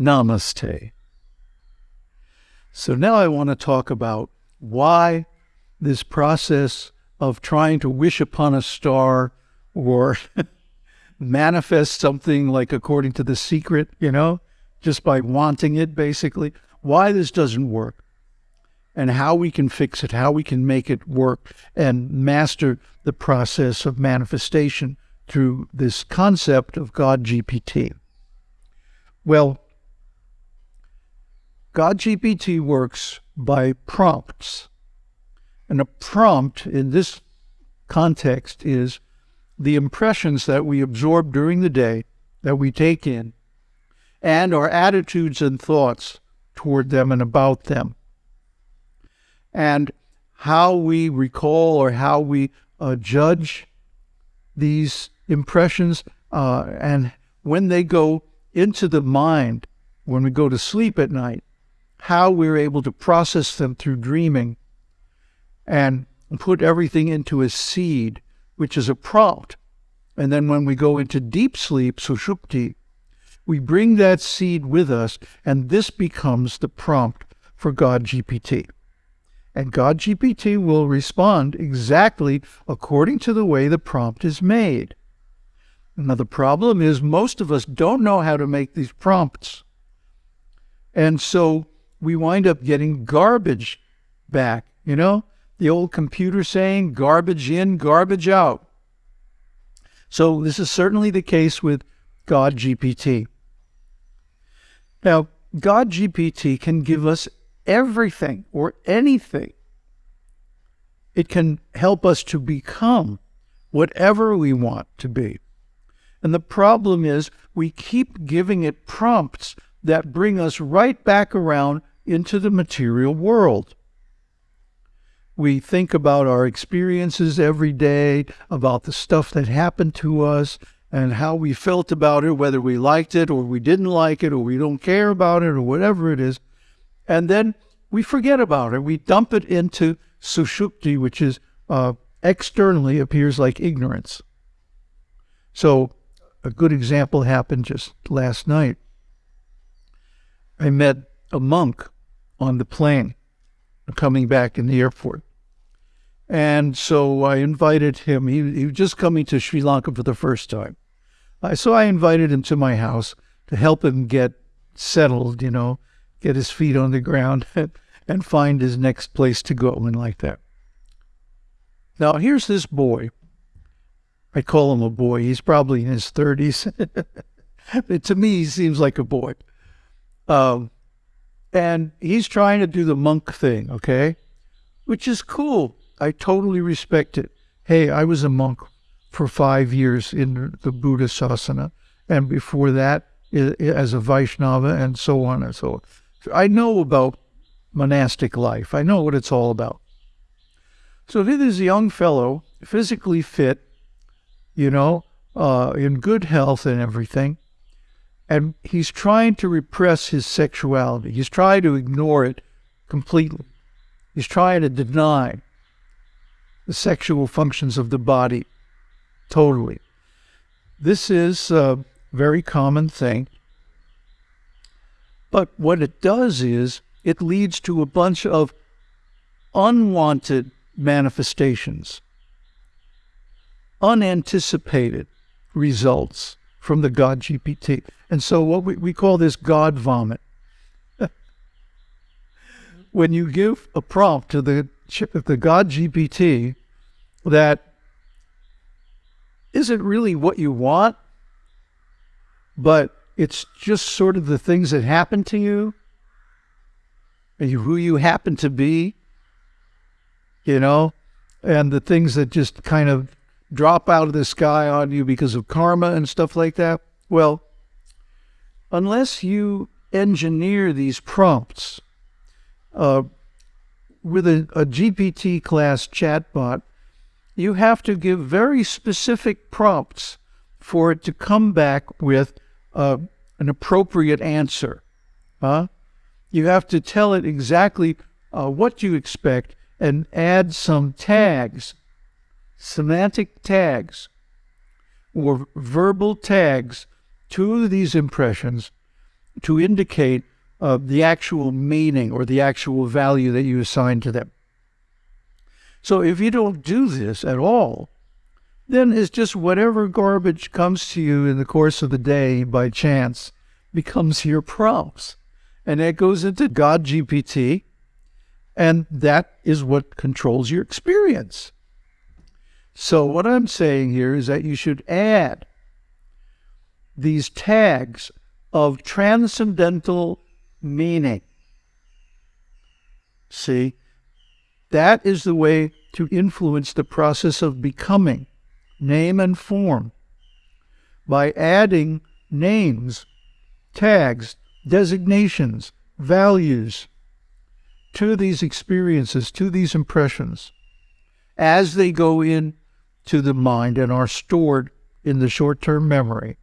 Namaste. So now I want to talk about why this process of trying to wish upon a star or manifest something like according to the secret, you know, just by wanting it, basically, why this doesn't work and how we can fix it, how we can make it work and master the process of manifestation through this concept of God GPT. Well, God GPT works by prompts. And a prompt in this context is the impressions that we absorb during the day, that we take in, and our attitudes and thoughts toward them and about them. And how we recall or how we uh, judge these impressions uh, and when they go into the mind, when we go to sleep at night, how we're able to process them through dreaming and put everything into a seed, which is a prompt. And then when we go into deep sleep, sushupti, we bring that seed with us, and this becomes the prompt for God GPT. And God GPT will respond exactly according to the way the prompt is made. Now, the problem is most of us don't know how to make these prompts. And so we wind up getting garbage back, you know? The old computer saying, garbage in, garbage out. So this is certainly the case with God GPT. Now, God GPT can give us everything or anything. It can help us to become whatever we want to be. And the problem is we keep giving it prompts that bring us right back around into the material world. We think about our experiences every day, about the stuff that happened to us, and how we felt about it, whether we liked it or we didn't like it or we don't care about it or whatever it is. And then we forget about it. We dump it into sushupti, which is uh, externally appears like ignorance. So a good example happened just last night. I met a monk on the plane coming back in the airport. And so I invited him. He, he was just coming to Sri Lanka for the first time. Uh, so I invited him to my house to help him get settled, you know, get his feet on the ground and find his next place to go and like that. Now, here's this boy I call him a boy. He's probably in his 30s. to me, he seems like a boy. Um, and he's trying to do the monk thing, okay? Which is cool. I totally respect it. Hey, I was a monk for five years in the Buddha Sasana, and before that, as a Vaishnava, and so on and so on. I know about monastic life. I know what it's all about. So here is a young fellow, physically fit, you know, uh, in good health and everything. And he's trying to repress his sexuality. He's trying to ignore it completely. He's trying to deny the sexual functions of the body totally. This is a very common thing. But what it does is it leads to a bunch of unwanted manifestations unanticipated results from the God GPT. And so what we, we call this God vomit. when you give a prompt to the chip, the God GPT that isn't really what you want, but it's just sort of the things that happen to you, and who you happen to be, you know, and the things that just kind of drop out of the sky on you because of karma and stuff like that? Well, unless you engineer these prompts uh, with a, a GPT class chatbot, you have to give very specific prompts for it to come back with uh, an appropriate answer. Huh? You have to tell it exactly uh, what you expect and add some tags semantic tags or verbal tags to these impressions to indicate uh, the actual meaning or the actual value that you assign to them. So if you don't do this at all, then it's just whatever garbage comes to you in the course of the day by chance becomes your prompts. And that goes into God GPT, and that is what controls your experience. So, what I'm saying here is that you should add these tags of transcendental meaning. See, that is the way to influence the process of becoming, name and form, by adding names, tags, designations, values to these experiences, to these impressions, as they go in to the mind and are stored in the short term memory.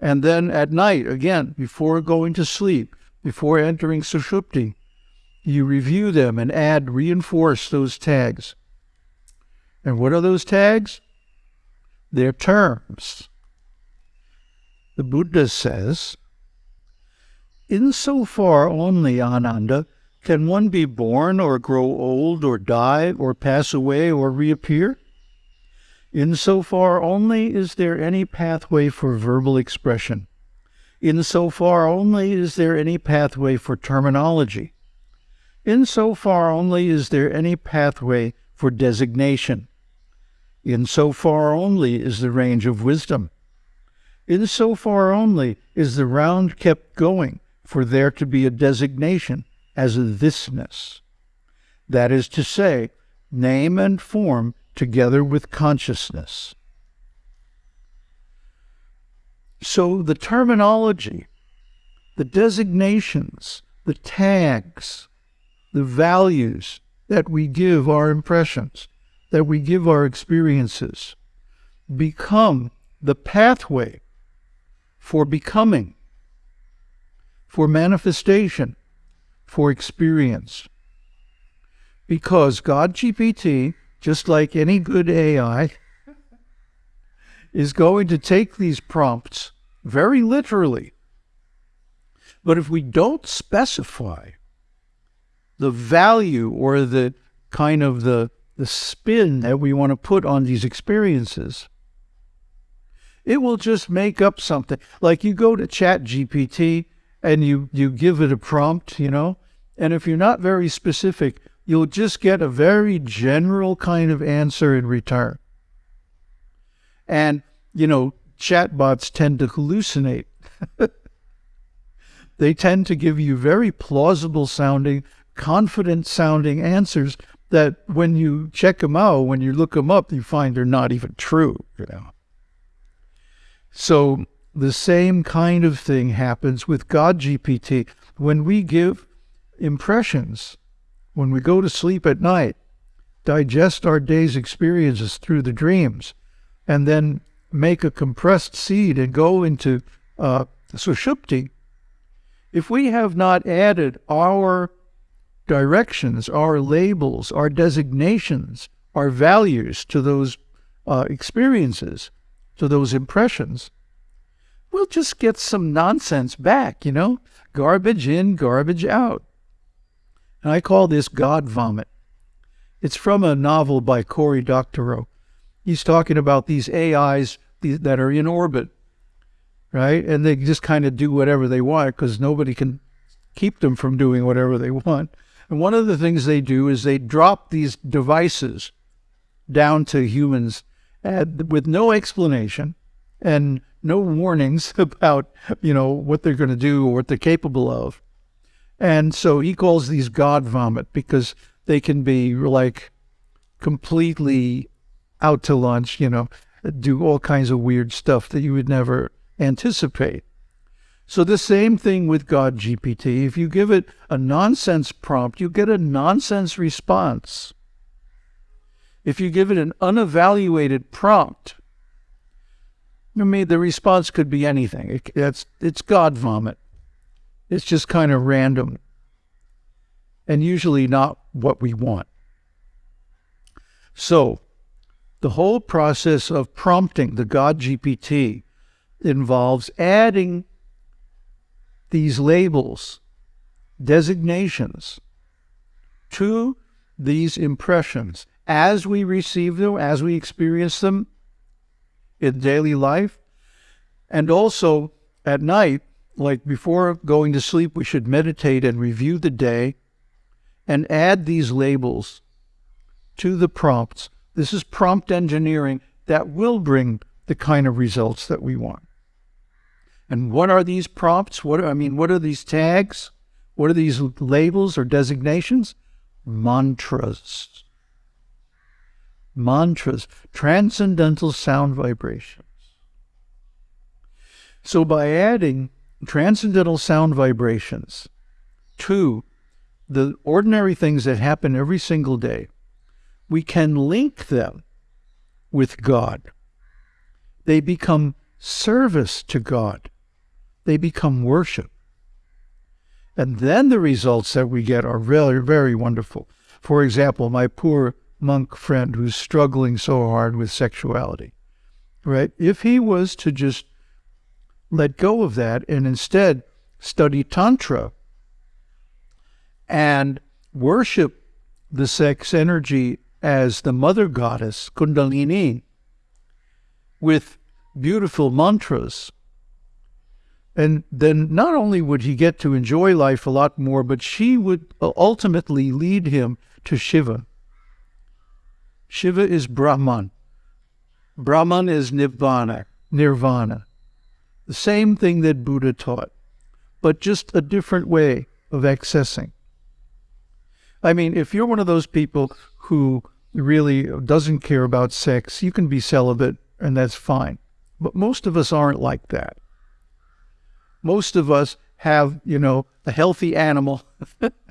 And then at night, again, before going to sleep, before entering Sushupti, you review them and add, reinforce those tags. And what are those tags? They're terms. The Buddha says, Insofar only, Ananda, can one be born or grow old or die or pass away or reappear? Insofar only is there any pathway for verbal expression. Insofar only is there any pathway for terminology. Insofar only is there any pathway for designation. Insofar only is the range of wisdom. Insofar only is the round kept going for there to be a designation as a thisness. That is to say, name and form together with consciousness. So the terminology, the designations, the tags, the values that we give our impressions, that we give our experiences, become the pathway for becoming, for manifestation, for experience. Because God GPT just like any good AI, is going to take these prompts very literally. But if we don't specify the value or the kind of the, the spin that we want to put on these experiences, it will just make up something. Like you go to Chat GPT and you, you give it a prompt, you know, and if you're not very specific, you'll just get a very general kind of answer in return. And, you know, chatbots tend to hallucinate. they tend to give you very plausible sounding, confident sounding answers that when you check them out, when you look them up, you find they're not even true, you know. So the same kind of thing happens with God GPT. When we give impressions when we go to sleep at night, digest our day's experiences through the dreams, and then make a compressed seed and go into uh, sushupti, if we have not added our directions, our labels, our designations, our values to those uh, experiences, to those impressions, we'll just get some nonsense back, you know? Garbage in, garbage out. And I call this God vomit. It's from a novel by Cory Doctorow. He's talking about these AIs that are in orbit, right? And they just kind of do whatever they want because nobody can keep them from doing whatever they want. And one of the things they do is they drop these devices down to humans uh, with no explanation and no warnings about, you know, what they're going to do or what they're capable of. And so he calls these God vomit because they can be like completely out to lunch, you know, do all kinds of weird stuff that you would never anticipate. So the same thing with God GPT. If you give it a nonsense prompt, you get a nonsense response. If you give it an unevaluated prompt, I mean, the response could be anything. It, it's, it's God vomit. It's just kind of random and usually not what we want. So, the whole process of prompting the God GPT involves adding these labels, designations to these impressions as we receive them, as we experience them in daily life, and also at night, like before going to sleep, we should meditate and review the day and add these labels to the prompts. This is prompt engineering that will bring the kind of results that we want. And what are these prompts? What I mean, what are these tags? What are these labels or designations? Mantras. Mantras, transcendental sound vibrations. So by adding transcendental sound vibrations to the ordinary things that happen every single day, we can link them with God. They become service to God. They become worship. And then the results that we get are very, very wonderful. For example, my poor monk friend who's struggling so hard with sexuality, right? If he was to just let go of that and instead study Tantra and worship the sex energy as the mother goddess, Kundalini, with beautiful mantras. And then not only would he get to enjoy life a lot more, but she would ultimately lead him to Shiva. Shiva is Brahman. Brahman is Nirvana. Nirvana. The same thing that Buddha taught, but just a different way of accessing. I mean, if you're one of those people who really doesn't care about sex, you can be celibate and that's fine. But most of us aren't like that. Most of us have, you know, a healthy animal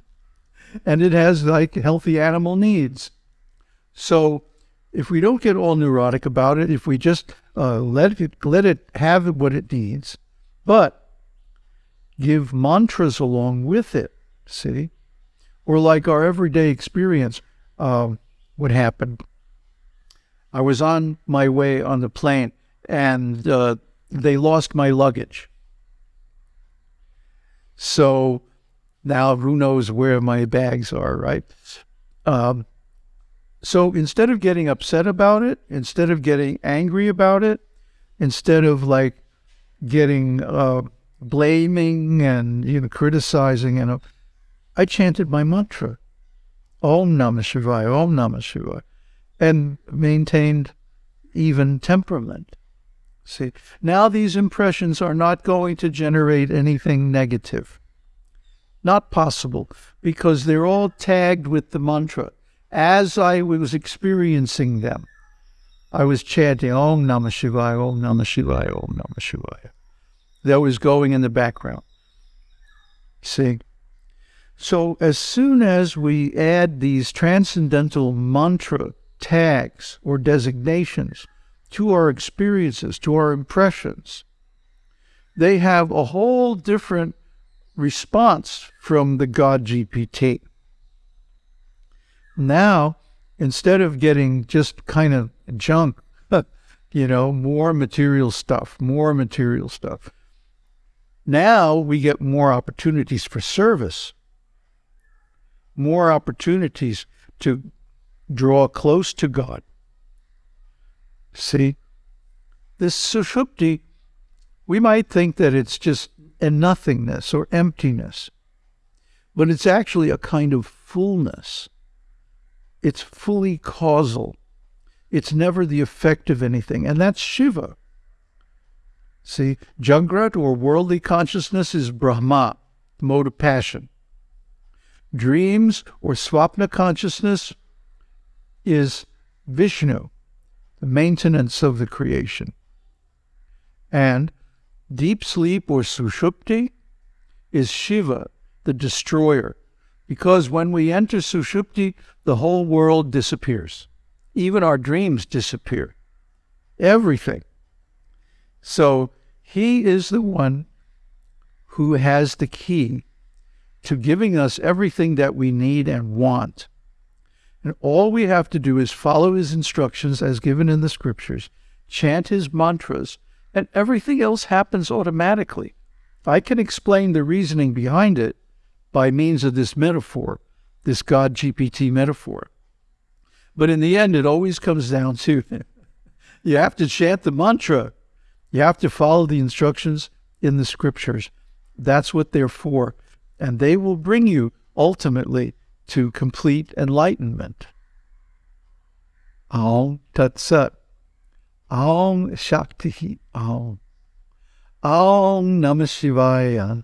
and it has like healthy animal needs. So if we don't get all neurotic about it, if we just uh, let it let it have what it needs, but give mantras along with it. See, or like our everyday experience, uh, what happened? I was on my way on the plane, and uh, they lost my luggage. So now who knows where my bags are, right? Um, so instead of getting upset about it, instead of getting angry about it, instead of like getting uh, blaming and you know criticizing, and I chanted my mantra, Om Namah Shivaya, Om Namah Shivaya, and maintained even temperament. See, now these impressions are not going to generate anything negative. Not possible because they're all tagged with the mantra as I was experiencing them, I was chanting Om Namah Shivaya, Om Namah Shivaya, Om Namah Shivaya. That was going in the background. See? So as soon as we add these transcendental mantra tags or designations to our experiences, to our impressions, they have a whole different response from the God GPT. Now, instead of getting just kind of junk, you know, more material stuff, more material stuff, now we get more opportunities for service, more opportunities to draw close to God. See, this sushupti, we might think that it's just a nothingness or emptiness, but it's actually a kind of fullness it's fully causal. It's never the effect of anything. And that's Shiva. See, Jagrat or worldly consciousness is Brahma, the mode of passion. Dreams or Swapna consciousness is Vishnu, the maintenance of the creation. And deep sleep or Sushupti is Shiva, the destroyer, because when we enter Sushupti, the whole world disappears. Even our dreams disappear. Everything. So he is the one who has the key to giving us everything that we need and want. And all we have to do is follow his instructions as given in the scriptures, chant his mantras, and everything else happens automatically. I can explain the reasoning behind it by means of this metaphor, this God GPT metaphor. But in the end, it always comes down to you have to chant the mantra. You have to follow the instructions in the scriptures. That's what they're for. And they will bring you ultimately to complete enlightenment. Aum Tat Sat. Shakti Aum. Aum Namah Shivaya.